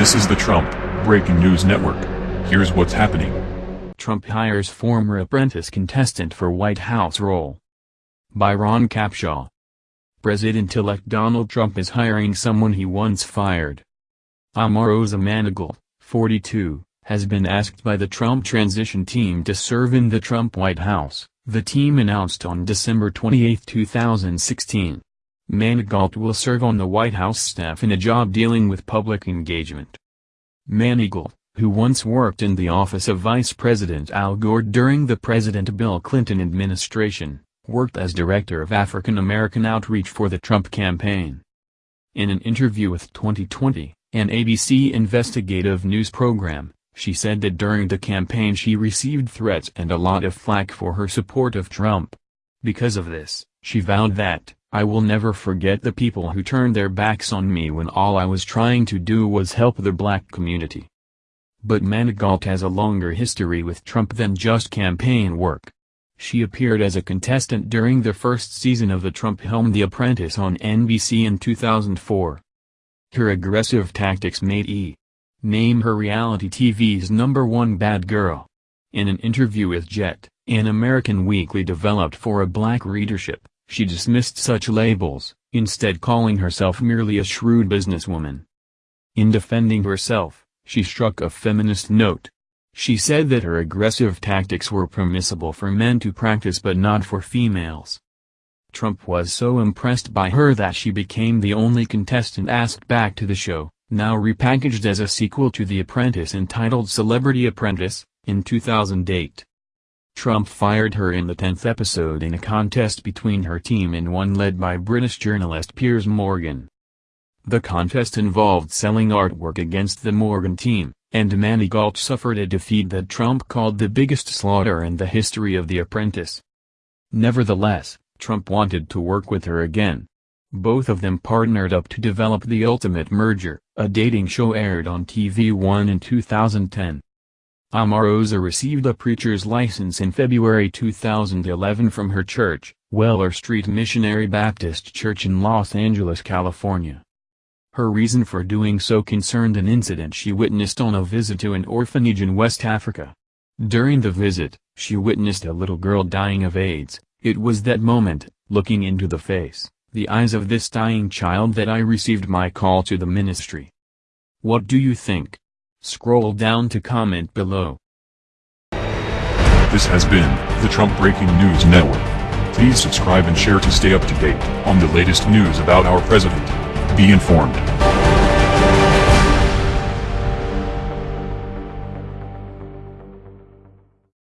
This is the Trump Breaking News Network. Here's what's happening. Trump hires former apprentice contestant for White House role. By Ron Capshaw. President-elect Donald Trump is hiring someone he once fired. Omarosa Manigault, 42, has been asked by the Trump transition team to serve in the Trump White House, the team announced on December 28, 2016. Manigault will serve on the White House staff in a job dealing with public engagement. Manigault, who once worked in the office of Vice President Al Gore during the President Bill Clinton administration, worked as Director of African American Outreach for the Trump campaign. In an interview with 2020, an ABC investigative news program, she said that during the campaign she received threats and a lot of flack for her support of Trump. Because of this, she vowed that, I will never forget the people who turned their backs on me when all I was trying to do was help the black community. But Manigault has a longer history with Trump than just campaign work. She appeared as a contestant during the first season of the Trump film The Apprentice on NBC in 2004. Her aggressive tactics made E! name her reality TV's number one bad girl. In an interview with Jet, an American weekly developed for a black readership, she dismissed such labels, instead calling herself merely a shrewd businesswoman. In defending herself, she struck a feminist note. She said that her aggressive tactics were permissible for men to practice but not for females. Trump was so impressed by her that she became the only contestant asked back to the show, now repackaged as a sequel to The Apprentice entitled Celebrity Apprentice, in 2008. Trump fired her in the 10th episode in a contest between her team and one led by British journalist Piers Morgan. The contest involved selling artwork against the Morgan team, and Manigault suffered a defeat that Trump called the biggest slaughter in the history of The Apprentice. Nevertheless, Trump wanted to work with her again. Both of them partnered up to develop The Ultimate Merger, a dating show aired on TV One in 2010. Omarosa received a preacher's license in February 2011 from her church, Weller Street Missionary Baptist Church in Los Angeles, California. Her reason for doing so concerned an incident she witnessed on a visit to an orphanage in West Africa. During the visit, she witnessed a little girl dying of AIDS. It was that moment, looking into the face, the eyes of this dying child that I received my call to the ministry. What do you think? Scroll down to comment below. This has been the Trump Breaking News Network. Please subscribe and share to stay up to date on the latest news about our president. Be informed.